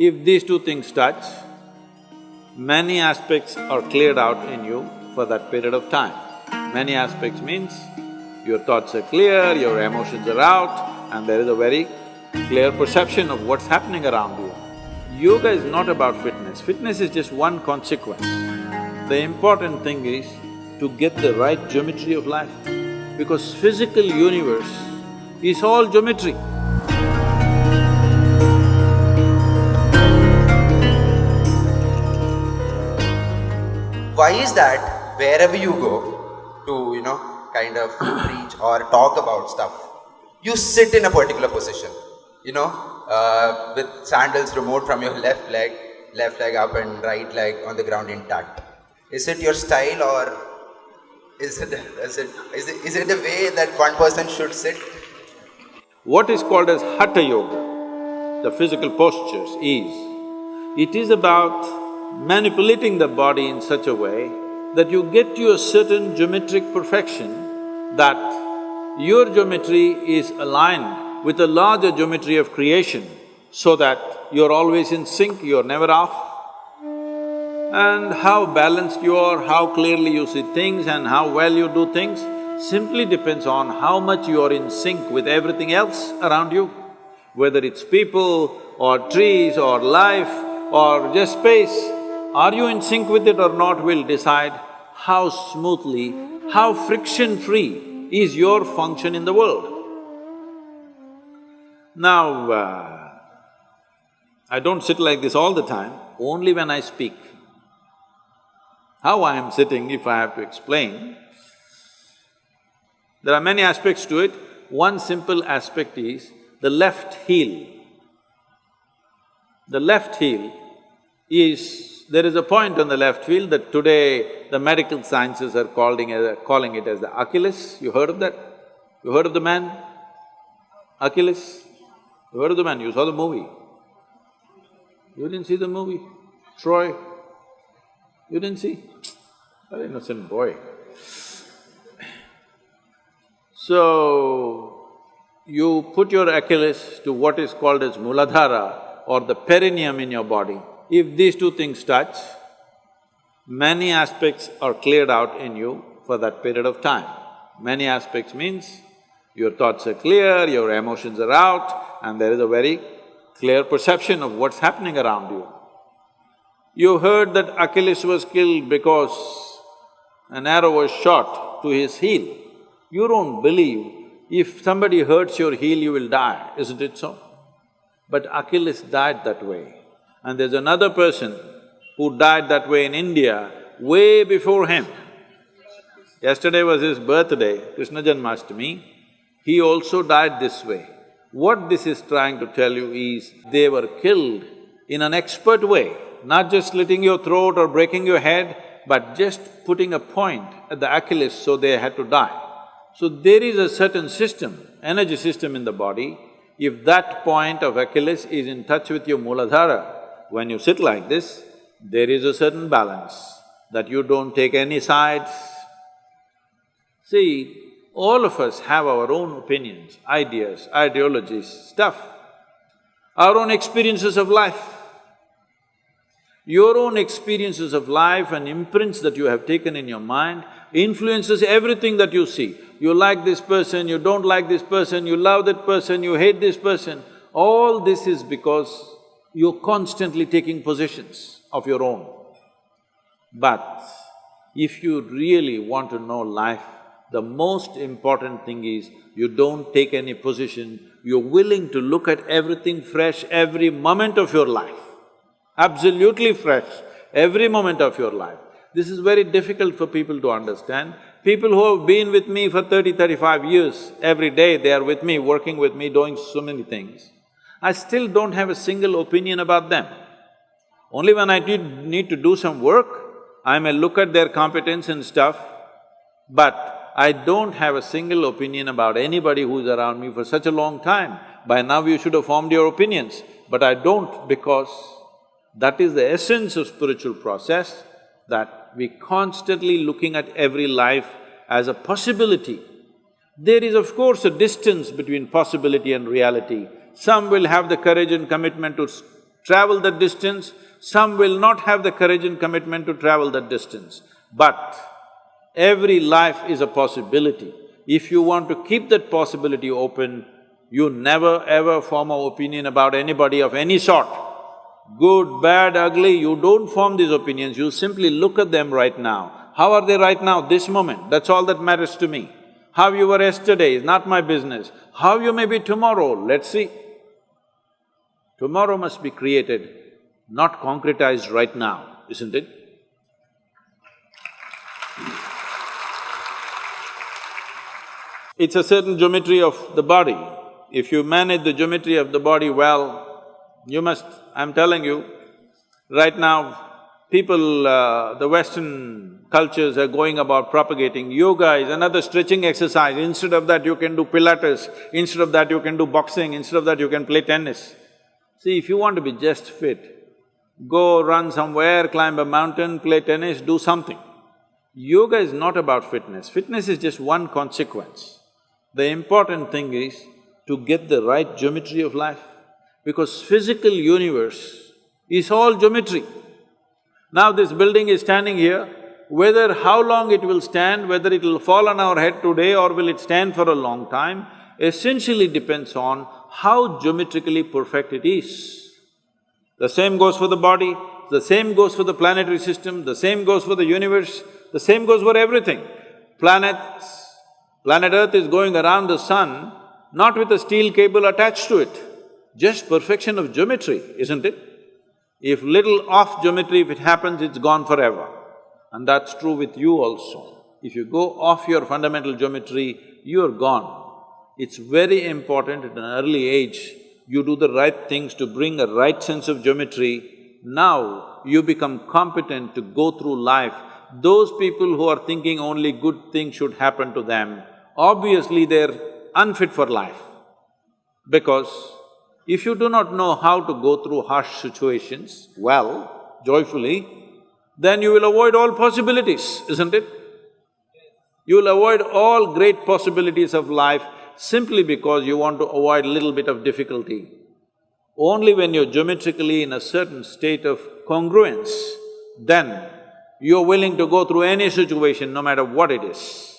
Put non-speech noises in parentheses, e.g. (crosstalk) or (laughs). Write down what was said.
If these two things touch, many aspects are cleared out in you for that period of time. Many aspects means your thoughts are clear, your emotions are out, and there is a very clear perception of what's happening around you. Yoga is not about fitness, fitness is just one consequence. The important thing is to get the right geometry of life, because physical universe is all geometry. Why is that wherever you go to, you know, kind of preach or talk about stuff, you sit in a particular position, you know, uh, with sandals removed from your (laughs) left leg, left leg up and right leg on the ground intact. Is it your style or is it, is it, is it, is it the way that one person should sit? What is called as Hatha Yoga, the physical postures is, it is about manipulating the body in such a way that you get to a certain geometric perfection that your geometry is aligned with the larger geometry of creation so that you're always in sync, you're never off. And how balanced you are, how clearly you see things and how well you do things simply depends on how much you are in sync with everything else around you. Whether it's people or trees or life or just space, are you in sync with it or not will decide how smoothly, how friction-free is your function in the world. Now, uh, I don't sit like this all the time, only when I speak. How I am sitting, if I have to explain, there are many aspects to it. One simple aspect is the left heel. The left heel is… there is a point on the left heel that today the medical sciences are calling, calling it as the Achilles. You heard of that? You heard of the man? Achilles? You heard of the man? You saw the movie? You didn't see the movie? Troy? You didn't see? An innocent boy. So, you put your Achilles to what is called as Muladhara or the perineum in your body. If these two things touch, many aspects are cleared out in you for that period of time. Many aspects means your thoughts are clear, your emotions are out, and there is a very clear perception of what's happening around you. You heard that Achilles was killed because an arrow was shot to his heel. You don't believe if somebody hurts your heel, you will die, isn't it so? But Achilles died that way. And there's another person who died that way in India way before him. Yesterday was his birthday, Krishna Janmashtami, he also died this way. What this is trying to tell you is, they were killed in an expert way not just slitting your throat or breaking your head, but just putting a point at the Achilles so they had to die. So there is a certain system, energy system in the body, if that point of Achilles is in touch with your Muladhara, when you sit like this, there is a certain balance, that you don't take any sides. See, all of us have our own opinions, ideas, ideologies, stuff, our own experiences of life. Your own experiences of life and imprints that you have taken in your mind influences everything that you see. You like this person, you don't like this person, you love that person, you hate this person. All this is because you're constantly taking positions of your own. But if you really want to know life, the most important thing is you don't take any position, you're willing to look at everything fresh every moment of your life absolutely fresh, every moment of your life. This is very difficult for people to understand. People who have been with me for 30, 35 years, every day they are with me, working with me, doing so many things. I still don't have a single opinion about them. Only when I need, need to do some work, I may look at their competence and stuff, but I don't have a single opinion about anybody who's around me for such a long time. By now you should have formed your opinions, but I don't because that is the essence of spiritual process, that we constantly looking at every life as a possibility. There is of course a distance between possibility and reality. Some will have the courage and commitment to travel that distance, some will not have the courage and commitment to travel that distance. But every life is a possibility. If you want to keep that possibility open, you never ever form an opinion about anybody of any sort. Good, bad, ugly, you don't form these opinions, you simply look at them right now. How are they right now, this moment? That's all that matters to me. How you were yesterday is not my business. How you may be tomorrow, let's see. Tomorrow must be created, not concretized right now, isn't it? It's a certain geometry of the body. If you manage the geometry of the body well, you must… I'm telling you, right now, people, uh, the Western cultures are going about propagating yoga is another stretching exercise. Instead of that, you can do pilates, instead of that, you can do boxing, instead of that, you can play tennis. See, if you want to be just fit, go run somewhere, climb a mountain, play tennis, do something. Yoga is not about fitness, fitness is just one consequence. The important thing is to get the right geometry of life, because physical universe is all geometry. Now this building is standing here, whether how long it will stand, whether it will fall on our head today or will it stand for a long time, essentially depends on how geometrically perfect it is. The same goes for the body, the same goes for the planetary system, the same goes for the universe, the same goes for everything. Planets, Planet Earth is going around the sun not with a steel cable attached to it, just perfection of geometry, isn't it? If little off geometry, if it happens, it's gone forever. And that's true with you also. If you go off your fundamental geometry, you're gone. It's very important at an early age, you do the right things to bring a right sense of geometry. Now, you become competent to go through life. Those people who are thinking only good things should happen to them, obviously they're unfit for life. Because if you do not know how to go through harsh situations well, joyfully, then you will avoid all possibilities, isn't it? You will avoid all great possibilities of life simply because you want to avoid little bit of difficulty. Only when you're geometrically in a certain state of congruence, then you're willing to go through any situation, no matter what it is.